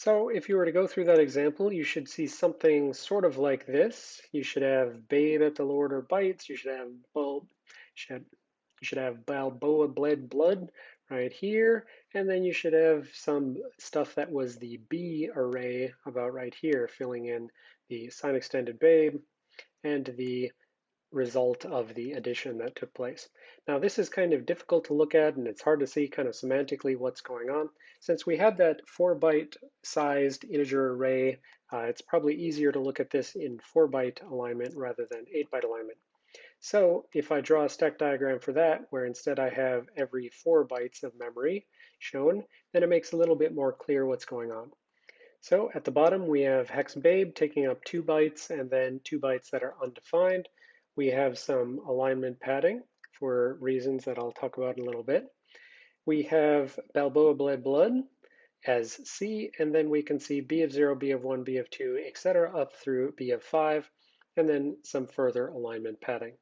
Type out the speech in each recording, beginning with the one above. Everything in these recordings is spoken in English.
So if you were to go through that example, you should see something sort of like this. You should have babe at the lower order bytes. You should have bulb. You should have Balboa bled blood right here. And then you should have some stuff that was the B array about right here, filling in the sign extended babe and the result of the addition that took place. Now this is kind of difficult to look at and it's hard to see kind of semantically what's going on. Since we had that four byte sized integer array, uh, it's probably easier to look at this in four byte alignment rather than eight byte alignment. So if I draw a stack diagram for that, where instead I have every four bytes of memory shown, then it makes a little bit more clear what's going on. So at the bottom, we have hex babe taking up two bytes and then two bytes that are undefined. We have some alignment padding for reasons that I'll talk about in a little bit. We have Balboa bled blood as C, and then we can see B of 0, B of 1, B of 2, etc. up through B of 5, and then some further alignment padding.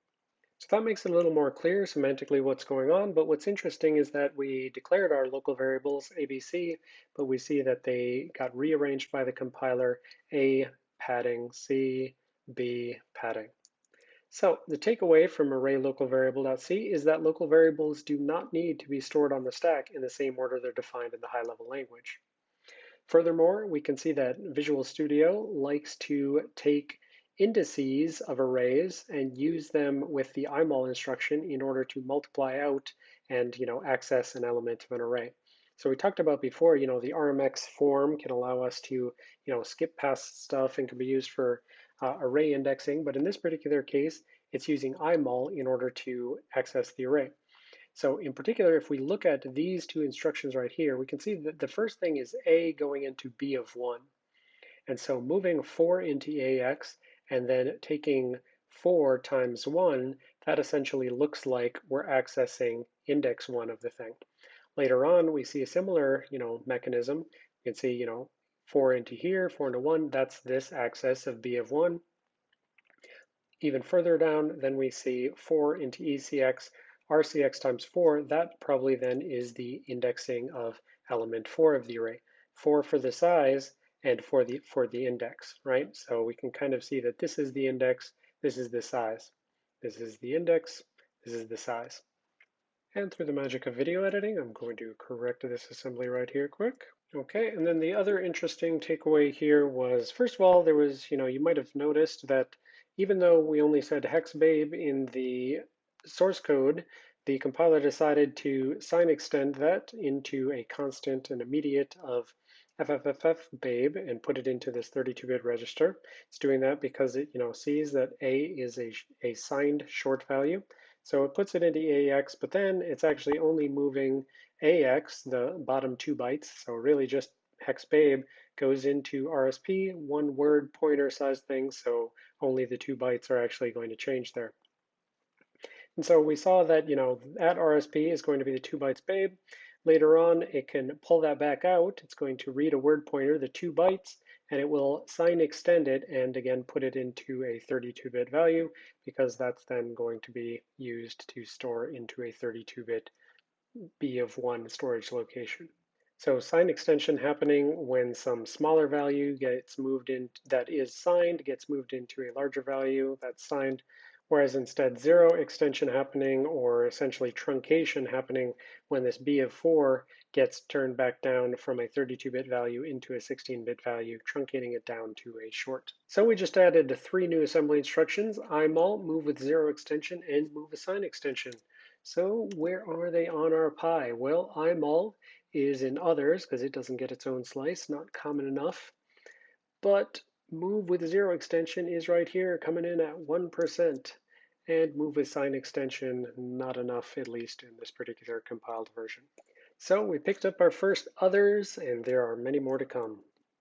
So that makes it a little more clear semantically what's going on, but what's interesting is that we declared our local variables ABC, but we see that they got rearranged by the compiler A padding, C, B padding. So the takeaway from array local variable.c is that local variables do not need to be stored on the stack in the same order they're defined in the high-level language. Furthermore, we can see that Visual Studio likes to take indices of arrays and use them with the imul instruction in order to multiply out and you know access an element of an array. So we talked about before, you know, the RMX form can allow us to, you know, skip past stuff and can be used for uh, array indexing, but in this particular case, it's using imul in order to access the array. So in particular, if we look at these two instructions right here, we can see that the first thing is A going into B of 1. And so moving 4 into AX and then taking 4 times 1, that essentially looks like we're accessing index 1 of the thing. Later on, we see a similar you know, mechanism. You can see you know, 4 into here, 4 into 1, that's this access of B of 1. Even further down, then we see 4 into ECX, RCX times 4, that probably then is the indexing of element 4 of the array. 4 for the size and for the, for the index, right? So we can kind of see that this is the index, this is the size. This is the index, this is the size. And through the magic of video editing, I'm going to correct this assembly right here quick. Okay, and then the other interesting takeaway here was, first of all, there was, you know, you might have noticed that even though we only said hexbabe in the source code, the compiler decided to sign extend that into a constant and immediate of ffffbabe and put it into this 32-bit register. It's doing that because it, you know, sees that a is a, a signed short value. So it puts it into AX, but then it's actually only moving AX, the bottom two bytes, so really just hex babe, goes into RSP, one word pointer size thing, so only the two bytes are actually going to change there. And so we saw that, you know, at RSP is going to be the two bytes babe. Later on, it can pull that back out. It's going to read a word pointer, the two bytes, and it will sign extend it and again put it into a 32-bit value because that's then going to be used to store into a 32-bit B of one storage location. So sign extension happening when some smaller value gets moved in that is signed gets moved into a larger value that's signed, whereas instead zero extension happening or essentially truncation happening when this B of 4 gets turned back down from a 32-bit value into a 16-bit value, truncating it down to a short. So we just added three new assembly instructions, imul, move with zero extension, and move assign extension. So where are they on our pie? Well, imul is in others because it doesn't get its own slice, not common enough. But move with zero extension is right here coming in at 1%. And move with sign extension, not enough, at least in this particular compiled version. So we picked up our first others, and there are many more to come.